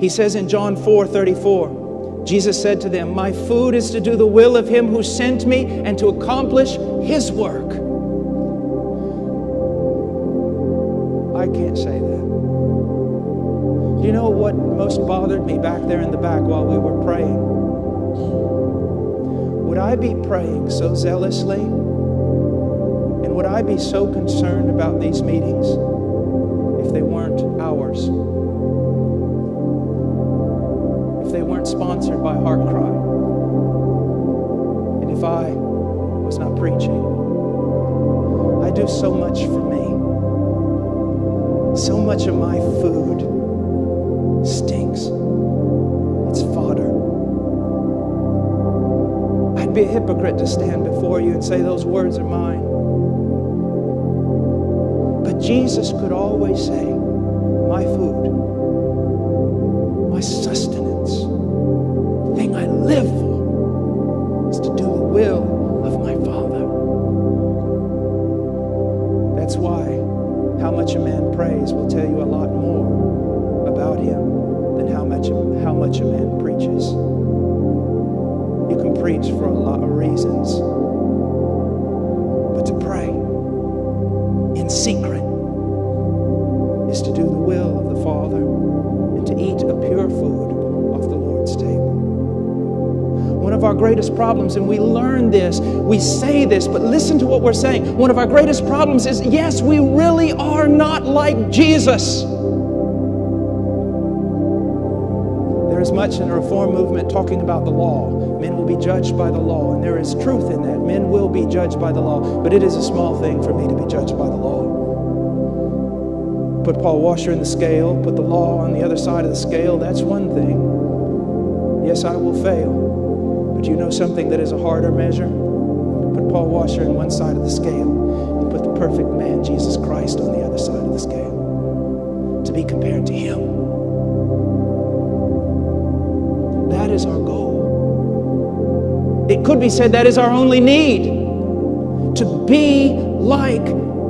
He says in John 4 34, Jesus said to them, My food is to do the will of him who sent me and to accomplish his work. I can't say that. Do you know what most bothered me back there in the back while we were praying? Would I be praying so zealously? And would I be so concerned about these meetings sponsored heart cry. And if I was not preaching? I do so much for me. So much of my food stinks. It's fodder. I'd be a hypocrite to stand before you and say those words are mine. But Jesus could always say, My food, my sustenance, man preaches. You can preach for a lot of reasons, but to pray in secret is to do the will of the Father and to eat a pure food off the Lord's table. One of our greatest problems, and we learn this, we say this, but listen to what we're saying. One of our greatest problems is yes, we really are not like Jesus. Is much in the reform movement talking about the law. Men will be judged by the law, and there is truth in that. Men will be judged by the law, but it is a small thing for me to be judged by the law. Put Paul Washer in the scale, put the law on the other side of the scale, that's one thing. Yes, I will fail. But you know something that is a harder measure? Put Paul Washer in one side of the scale and put the perfect man, Jesus Christ, on the other side of the scale to be compared to him. Is our goal. It could be said that is our only need to be like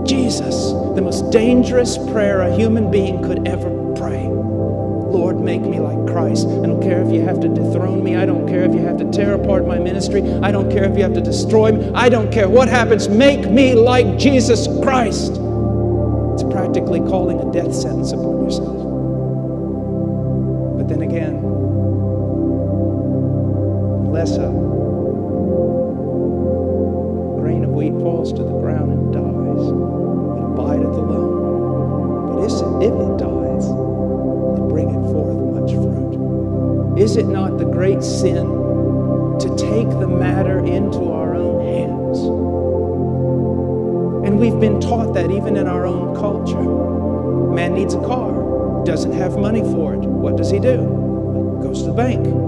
Jesus, the most dangerous prayer a human being could ever pray. Lord, make me like Christ. I don't care if you have to dethrone me. I don't care if you have to tear apart my ministry. I don't care if you have to destroy me. I don't care what happens. Make me like Jesus Christ. It's practically calling a death sentence upon yourself. But then again, unless a grain of wheat falls to the ground and dies, it abideth alone. But if it dies, it bringeth forth much fruit. Is it not the great sin to take the matter into our own hands? And we've been taught that even in our own culture. Man needs a car, doesn't have money for it. What does he do? Goes to the bank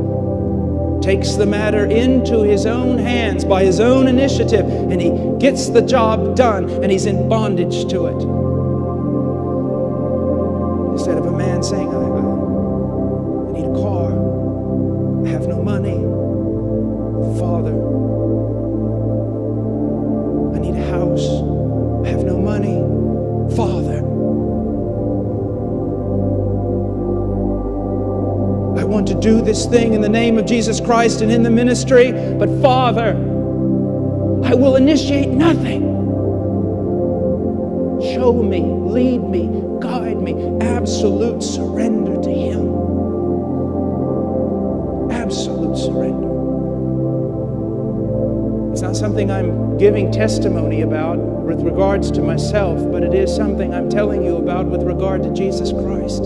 takes the matter into his own hands by his own initiative, and he gets the job done, and he's in bondage to it. Instead of a man saying, I, I, need a car, do this thing in the name of Jesus Christ and in the ministry, but Father, I will initiate nothing. Show me, lead me, guide me. Absolute surrender to Him. Absolute surrender. It's not something I'm giving testimony about with regards to myself, but it is something I'm telling you about with regard to Jesus Christ.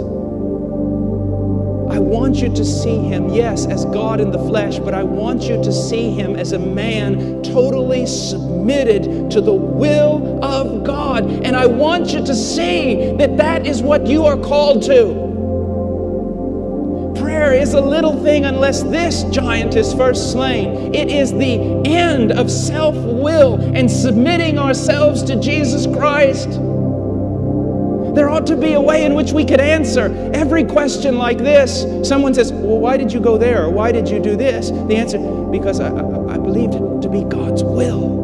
I want you to see him, yes, as God in the flesh, but I want you to see him as a man totally submitted to the will of God. And I want you to see that that is what you are called to. Prayer is a little thing unless this giant is first slain. It is the end of self will and submitting ourselves to Jesus Christ. There ought to be a way in which we could answer every question like this. Someone says, Well, why did you go there? Or why did you do this? The answer, Because I, I, I believed it to be God's will.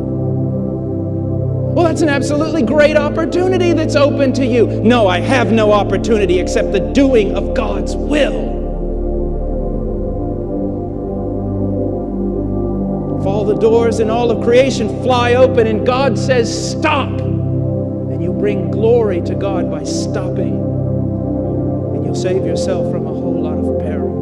Well, that's an absolutely great opportunity that's open to you. No, I have no opportunity except the doing of God's will. If all the doors in all of creation fly open and God says, Stop. Bring glory to God by stopping. And you'll save yourself from a whole lot of peril.